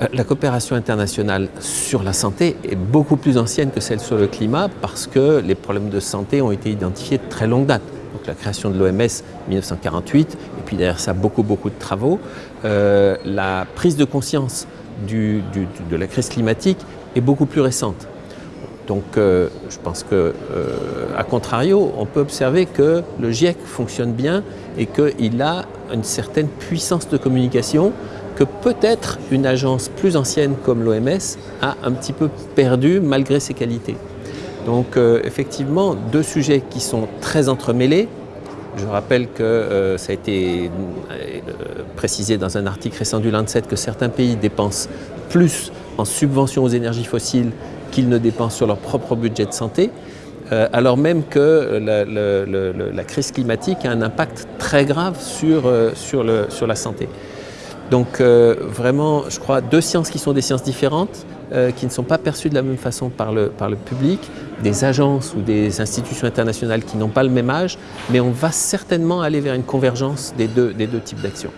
Euh, la coopération internationale sur la santé est beaucoup plus ancienne que celle sur le climat parce que les problèmes de santé ont été identifiés de très longue date. Donc la création de l'OMS 1948 et puis derrière ça beaucoup beaucoup de travaux. Euh, la prise de conscience de la crise climatique est beaucoup plus récente. Donc euh, je pense que, à contrario, on peut observer que le GIEC fonctionne bien et qu'il a une certaine puissance de communication que peut-être une agence plus ancienne comme l'OMS a un petit peu perdu malgré ses qualités. Donc euh, effectivement, deux sujets qui sont très entremêlés. Je rappelle que euh, ça a été euh, précisé dans un article récent du Lancet que certains pays dépensent plus en subventions aux énergies fossiles qu'ils ne dépensent sur leur propre budget de santé, alors même que la, crise climatique a un impact très grave sur, sur la santé. Donc euh, vraiment, je crois, deux sciences qui sont des sciences différentes, euh, qui ne sont pas perçues de la même façon par le, par le public, des agences ou des institutions internationales qui n'ont pas le même âge, mais on va certainement aller vers une convergence des deux, des deux types d'actions.